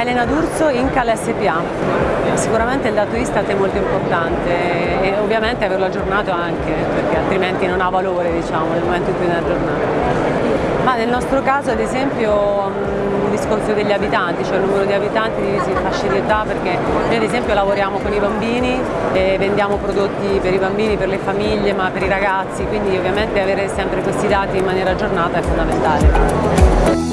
Elena D'Urso, Incal SPA. Sicuramente il dato Istat è molto importante e ovviamente averlo aggiornato anche, perché altrimenti non ha valore diciamo, nel momento in cui viene aggiornato. Ma nel nostro caso ad esempio il discorso degli abitanti, cioè il numero di abitanti divisi in fasce di età, perché noi ad esempio lavoriamo con i bambini e vendiamo prodotti per i bambini, per le famiglie, ma per i ragazzi, quindi ovviamente avere sempre questi dati in maniera aggiornata è fondamentale.